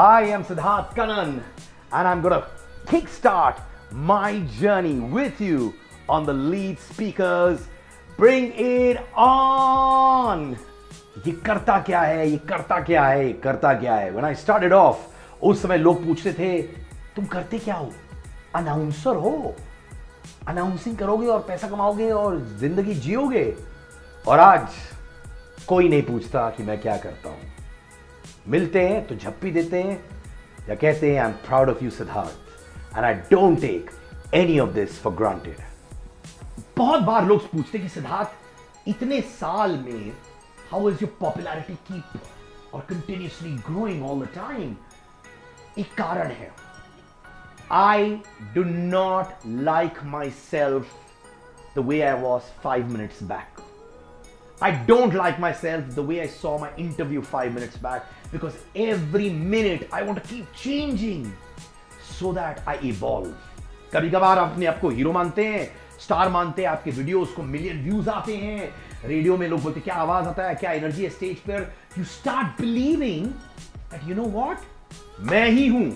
Hi, I'm Siddharth Kanan, and I'm gonna kickstart my journey with you on the lead speakers. Bring it on! ये करता क्या है ये करता क्या है ये करता क्या है When I started off, उस समय लोग पूछते थे तुम करते क्या हो अनाउंसर हो अनाउंसिंग करोगे और पैसा कमाओगे और ज़िंदगी जियोगे और आज कोई नहीं पूछता कि मैं क्या करता हूँ मिलते हैं तो झप्पी देते हैं, या कहते हैं I am proud of you Siddharth and I don't take any of this for granted बहुत बार लोग पूछते हैं कि सिद्धार्थ इतने साल में how is your popularity keep और continuously growing all the time एक कारण है। I do not like myself the way I was five minutes back I don't like myself the way I saw my interview five minutes back because every minute I want to keep changing so that I evolve. कभी कभार अपने आप को hero मानते हैं star मानते हैं, आपके वीडियोस को मिलियन व्यूज़ आते हैं रेडियो में लोग बोलते क्या आवाज़ आता है, क्या एनर्जी है स्टेज पर? You start believing that you know what मैं ही हूँ।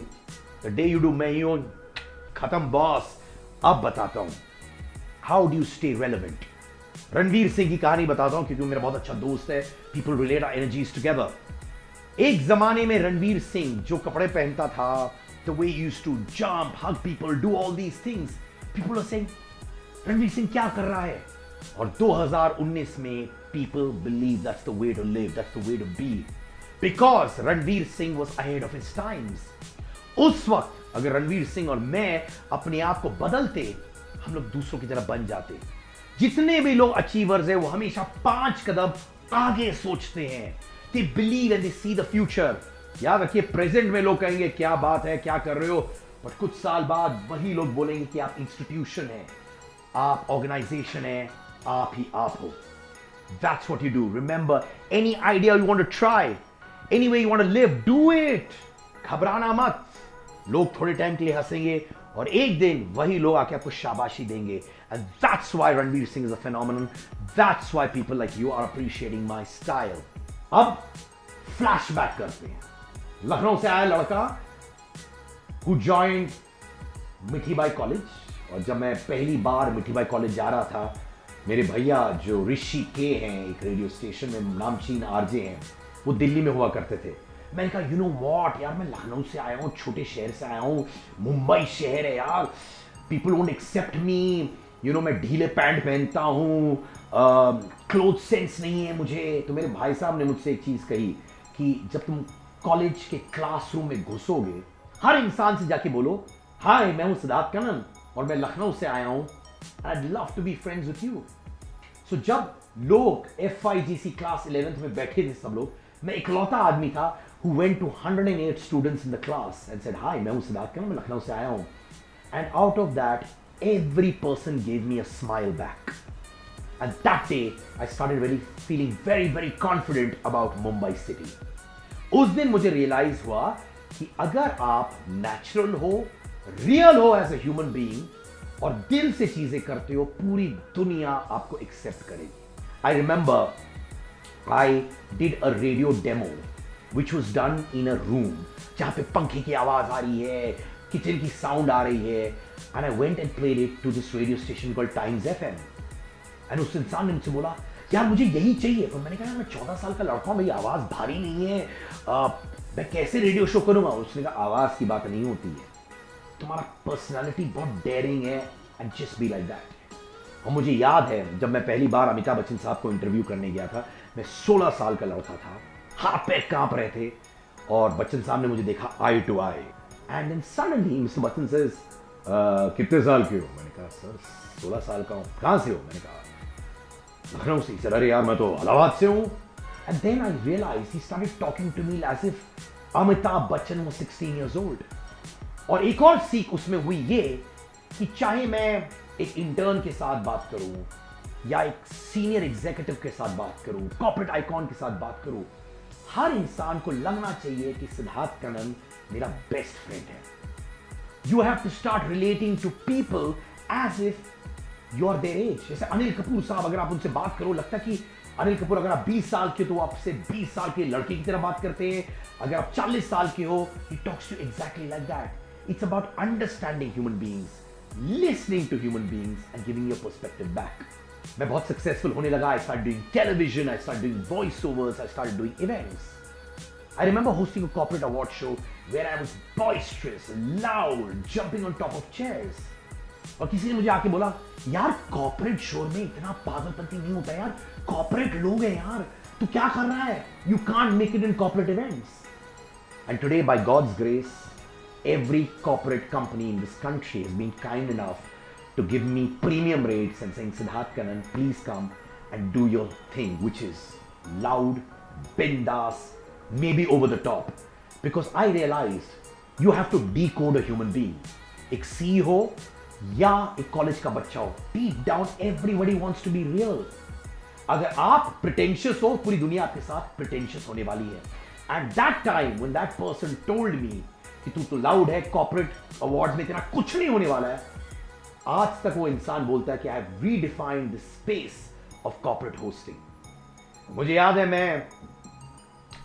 द डे यू डू मैं ही हूँ। खत्म बॉस अब बताता हूँ। How do stay relevant Ranveer Singh की कहानी बताता हूँ, क्योंकि मेरा बहुत अच्छा दोस्त है। People relate are energies together एक जमाने में रणवीर सिंह जो कपड़े पहनता था the way use to jump hug people do all these things people are saying Ranveer Singh क्या कर रहा है? और 2019 में people believe that's the way to live that's the way to be because Ranveer Singh was ahead of his times उस वक्त अगर रणवीर सिंह और मैं अपने आप को बदलते, हम लोग दूसरों की तरह बन जाते। जितने भी लोग अचीवर्स हैं, वो हमेशा पाँच कदम आगे सोचते हैं। They believe and they see the future याद रखिए प्रेजेंट में लोग कहेंगे, क्या बात है, क्या कर रहे हो? बट कुछ साल बाद वही लोग बोलेंगे कि आप इंस्टीट्यूशन है, आप ऑर्गेनाइजेशन है, आप ही आप हो। That's what you do remember any idea you want to try any way you want to live do it घबराना मत। लोग थोड़े टाइम के लिए हंसेंगे और एक दिन वही लोग आके आपको शाबाशी देंगे And that's why Ranveer Singh is a phenomenon. That's why people like you are appreciating my style. अब flashback करते हैं लखनऊ से आया लड़का who join Mithibai college और जब मैं पहली बार मिठी बाई कॉलेज जा रहा था, मेरे भैया जो ऋषि के हैं, एक रेडियो स्टेशन में नामचीन आरजे हैं, वो दिल्ली में हुआ करते थे मैंने कहा यू नो वॉट यार, मैं लखनऊ से आया हूँ, छोटे शहर से आया हूँ, मुंबई शहर है यार। People won't accept me you know मैं ढीले पैंट पहनता हूँ। क्लोथ सेंस नहीं है मुझे। तो मेरे भाई साहब ने मुझसे एक चीज़ कही कि जब तुम कॉलेज के क्लासरूम में घुसोगे, हर इंसान से जाके बोलो हाय मैं हूँ सिद्धार्थ कनन और मैं लखनऊ से आया हूँ। I love to be friends with you so जब लोग F I G C class eleventh में बैठे थे सब लोग, मैं इकलौता आदमी था Who went to 108 students in the class and said hi मैं हूं सिद्धार्थ कनन मैं लखनऊ से आया हूं and out of that every person gave me a smile back. And that day, I started really feeling very, very confident about Mumbai city. उस दिन मुझे realise हुआ कि अगर आप नेचुरल हो रियल हो एज ए ह्यूमन बीइंग और दिल से चीजें करते हो पूरी दुनिया आपको एक्सेप्ट करेगी I remember I did a radio demo Which was done in a room जहाँ पे पंखे की आवाज़ आ रही है किचन की साउंड आ रही है। And I went and played it to this radio station called Times FM and उस इंसान ने मुझसे बोला यार मुझे यही चाहिए। पर मैंने कहा मैं चौदह साल का लड़का हूँ भाई आवाज़ भारी नहीं है। आ, मैं कैसे रेडियो शो करूँगा? उसने कहा आवाज़ की बात नहीं होती है। तुम्हारा पर्सनैलिटी बहुत डेयरिंग है and just be like that और मुझे याद है जब मैं पहली बार अमिताभ बच्चन साहब को इंटरव्यू करने गया था मैं 16 साल का लड़का था। हाथ पैर काँप रहे थे। और बच्चन साहब ने मुझे देखा eye to eye and then suddenly mister Bachchan says कितने साल के हो? मैंने कहा, सर, सोलह साल का हूँ। कहाँ से हो? मैंने कहा लखनऊ से सर। अरे यार, मैं तो इलाहाबाद से हूँ। And then I realise he started talking to me as if Amitabh Bachchan वो 16 इयर्स ओल्ड और एक और सीख उसमें हुई ये कि चाहे मैं एक इंटर्न के साथ बात करूँ या एक सीनियर एग्जीक्यूटिव के साथ बात करूँ कॉर्पोरेट आइकॉन के साथ बात करूँ हर इंसान को लगना चाहिए कि सिद्धार्थ कनन मेरा बेस्ट फ्रेंड है। You have to start relating to people as if you are there as जैसे अनिल कपूर साहब, अगर आप उनसे बात करो, लगता है कि अनिल कपूर, अगर आप 20 साल के हो तो आपसे 20 साल के लड़के की तरह बात करते हैं। अगर आप 40 साल के हो he talks to exactly like that it's about understanding human beings listening to human beings and giving your perspective back मैं बहुत सक्सेसफुल होने लगा I start doing television I start doing voice overs I start doing events I remember hosting a corporate award show where I was boisterous, loud, jumping on top of chairs. और किसी ने मुझे आके बोला यार corporate show में इतना पागलपंती नहीं होता यार कॉर्पोरेट लोग हैं यार तू क्या कर रहा है? You can't make it in corporate events and today by God's grace every corporate company in this country has been kind enough to give me premium rates and saying Siddharth Kanan, please come and do your thing, which is loud, bindas, maybe over the top. Because I realized you have to decode a human being. एक CEO या एक college का बच्चा हो deep down everybody wants to be real अगर आप pretentious हो पूरी दुनिया आपके साथ प्रिटेंशियस होने वाली है at that time when that person told me कि तू तो लाउड है कॉर्पोरेट अवार्ड में तेरा कुछ नहीं होने वाला है आज तक वो इंसान बोलता है कि I redefine the space of corporate hosting मुझे याद है मैं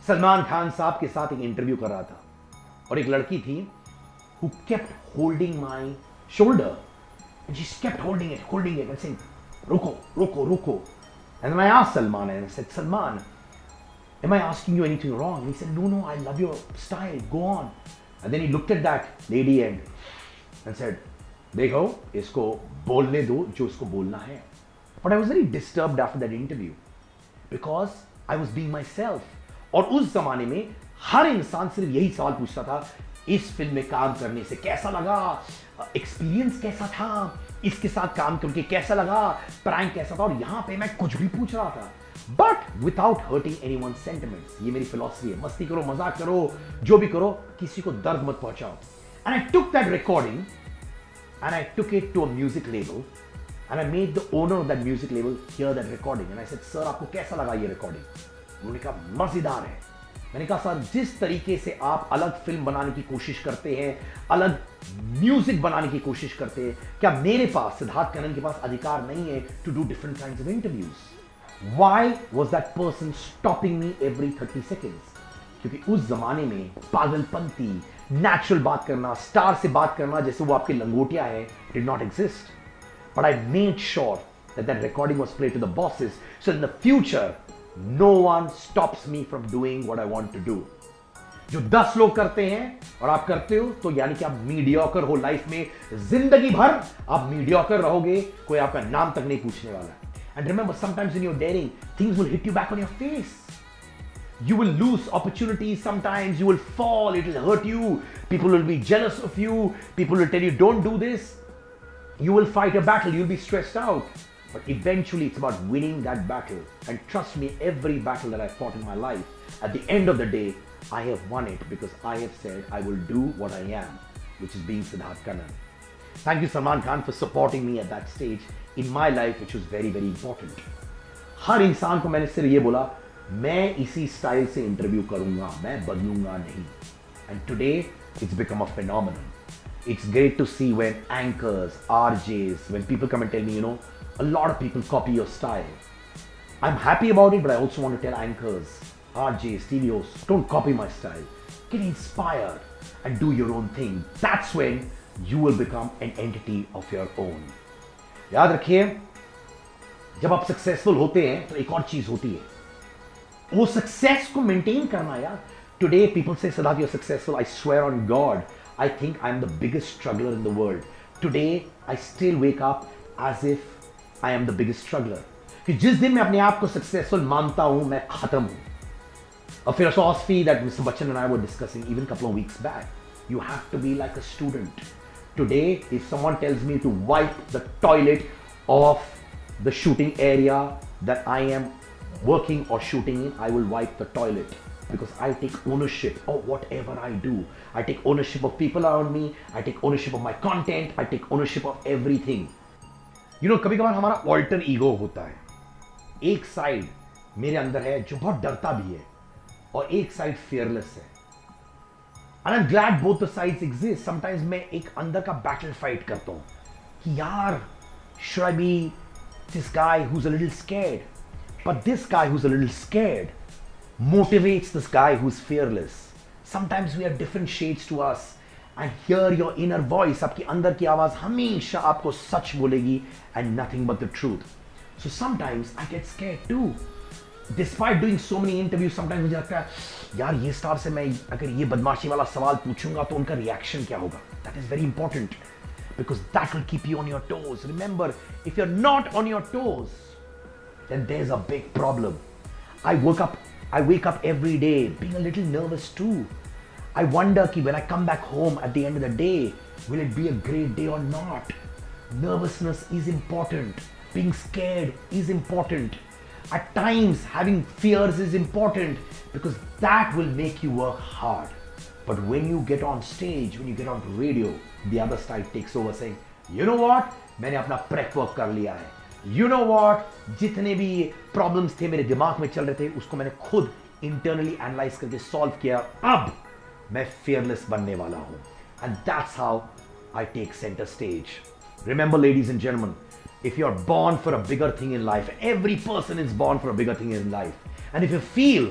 सलमान खान साहब के साथ एक इंटरव्यू कर रहा था और एक लड़की थी who kept holding my shoulder जिस kept holding it holding it and sing रुको रुको रुको. एंड मैं आज सलमान है set Salman am i asking you anything wrong? And he said, no no, i love your style. Go on. And then he looked at that lady and and said देखो, इसको बोलने दो जो इसको बोलना है। But I was very disturb after that interview because I was was myself और उस जमाने में हर इंसान सिर्फ़ यही सवाल पूछता था, इस फ़िल्म में काम करने से कैसा लगा? एक्सपीरियंस कैसा था? इसके साथ काम करके कैसा लगा? प्रैंक कैसा था? और यहाँ पे मैं कुछ भी पूछ रहा था। But without hurting any one sentiments ये मेरी फिलोसफी है। मस्ती करो, मज़ाक करो, जो भी करो, किसी को दर्द मत पहुंचाओ। And I took that recording and I took it to a music label and I made the owner of that music label hear that recording and I said sir आपको कैसा लगा ये रिकॉर्डिंग उन्होंने कहा, मज़ेदार है. मैंने कहा, सर, जिस तरीके से आप अलग फ़िल्म बनाने की कोशिश करते हैं, अलग म्यूज़िक बनाने की कोशिश करते हैं, क्या मेरे पास, सिद्धार्थ कनन के पास अधिकार नहीं है to do different kind of interviews why was that person stopping me every thirty seconds क्योंकि उस जमाने में पागलपंती नेचुरल बात करना स्टार से बात करना, जैसे वो आपके लंगोटिया है did not exist but I made sure that recording was played to the bosses, so in the future no one stops me from doing what I want to do जो दस लोग करते हैं, और आप करते हो तो यानी कि आप मीडियोकर हो लाइफ में, ज़िंदगी भर आप मीडियोकर रहोगे, कोई आपका नाम तक नहीं पूछने वाला। And remember sometimes in your daring things will hit you back on your face you will lose opportunities sometimes you will fall it will hurt you people will be jealous of you people will tell you don't do this you will fight a battle you'll be stressed out but eventually, it's about winning that battle. And trust me, every battle that I fought in my life, at the end of the day, I have won it because I have said I will do what I am, which is being Siddharth Kannan. Thank you, Salman Khan, for supporting me at that stage in my life, which was very, very important. हर इंसान को मैंने सिर्फ ये बोला मैं इसी style से interview करूँगा, मैं बदलूँगा नहीं। And today it's become a phenomenon it's great to see when anchors RJs when people come and tell me you know a lot of people copy your style I am happy about it but I also want tell anchors RJs टीवियोस don't copy my style get inspired and do your own thing. That's when you will become an entity of your own. याद रखिए, जब आप successful होते हैं तो एक और चीज़ होती है। वो सक्सेस को मेंटेन करना यार टुडे पीपल से सदा you're successful I swear on God I think I'm the biggest struggler in the world today I still wake up as if I am the biggest struggler कि जिस दिन मैं अपने आप को सक्सेसफुल मानता हूं मैं खत्म हूं A philosophy that Mr. Bachchan and I were discussing even a couple of weeks back. You have to be like a student. Today, if someone tells me to wipe the toilet of the shooting area that I am working or shooting in, I will wipe the toilet because I take ownership of whatever I do. I take ownership of people around me. I take ownership of my content. I take ownership of everything. You know कभी कभार हमारा alter ego होता है एक side मेरे अंदर है जो बहुत डरता भी है और एक साइड फियरलेस है I am glad both the sides exist sometimes मैं एक अंदर का बैटल फाइट करता हूँ कि यार Should I be this guy who's a little scared? But this guy who's a little scared motivates this guy who's fearless. Sometimes we have different shades to us. And hear your inner voice. आपकी अंदर की आवाज हमेशा आपको सच बोलेगी and nothing but the truth. So sometimes I get scared too. Despite doing so many interviews, sometimes मुझे लगता है यार ये स्टार से मैं अगर ये बदमाशी वाला सवाल पूछूंगा तो उनका रिएक्शन क्या होगा That is very important because that will keep you on your toes. Remember, if you're not on your toes, then there's a big problem. I woke up, I wake up every day being a little nervous too. I wonder ki when I come back home at the end of the day, will it be a great day or not? Nervousness is important. Being scared is important. At times, having fears is important because that will make you work hard. But when you get on stage, when you get on radio, the other side takes over saying, you know what? मैंने अपना prep work कर लिया है you know what जितने भी problem थे मेरे दिमाग में चल रहे थे, उसको मैंने खुद इंटरनली एनालाइज करके सॉल्व किया। अब मैं फेयरलेस बनने वाला हूँ। And that's how I take centre stage remember ladies and gentlemen if you are born for a bigger thing in life every person is born for bigger thing in life and if you feel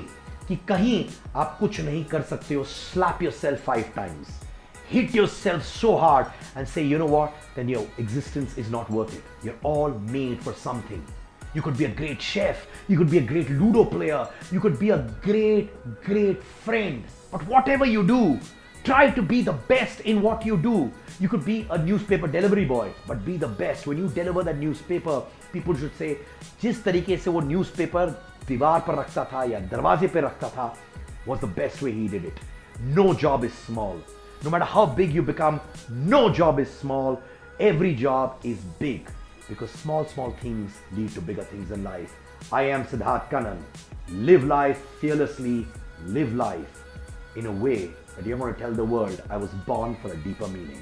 कि कहीं आप कुछ नहीं कर सकते हो slap yourself five times Hit yourself so hard and say, you know what, then your existence is not worth it. You're all made for something. You could be a great chef. You could be a great Ludo player. You could be a great, great friend. But whatever you do, try to be the best in what you do. You could be a newspaper delivery boy, but be the best. When you deliver that newspaper, people should say, जिस तरीके से वो newspaper दीवार पर रखता था या दरवाजे पे रखता था was the best way he did it. No job is small. No matter how big you become, no job is small. Every job is big because small, small things lead to bigger things in life. I am Siddharth Kanan. Live life fearlessly, live life in a way that you're going to tell the world I was born for a deeper meaning.